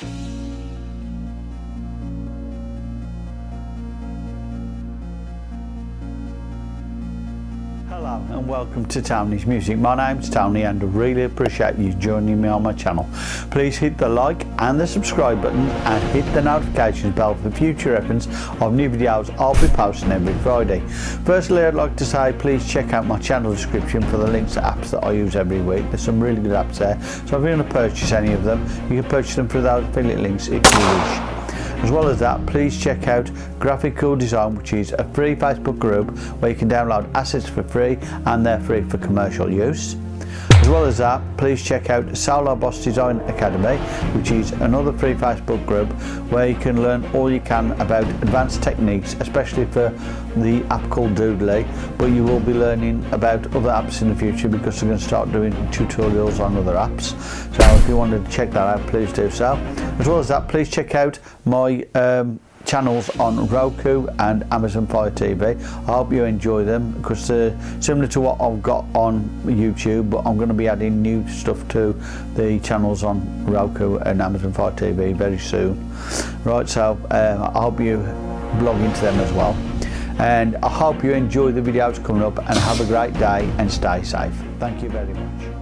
Thank you. And welcome to Tony's Music. My name's Tony and I really appreciate you joining me on my channel. Please hit the like and the subscribe button and hit the notifications bell for future reference of new videos I'll be posting every Friday. Firstly I'd like to say please check out my channel description for the links to apps that I use every week. There's some really good apps there so if you're going to purchase any of them you can purchase them through those affiliate links if you wish. As well as that, please check out Graphic Cool Design, which is a free Facebook group where you can download assets for free and they're free for commercial use. As well as that, please check out Saulo Boss Design Academy, which is another free Facebook group where you can learn all you can about advanced techniques, especially for the app called Doodly, but you will be learning about other apps in the future because they're going to start doing tutorials on other apps. So if you wanted to check that out, please do so. As well as that, please check out my um, channels on Roku and Amazon Fire TV. I hope you enjoy them because they're similar to what I've got on YouTube but I'm going to be adding new stuff to the channels on Roku and Amazon Fire TV very soon. Right so uh, I hope you blog into them as well and I hope you enjoy the videos coming up and have a great day and stay safe. Thank you very much.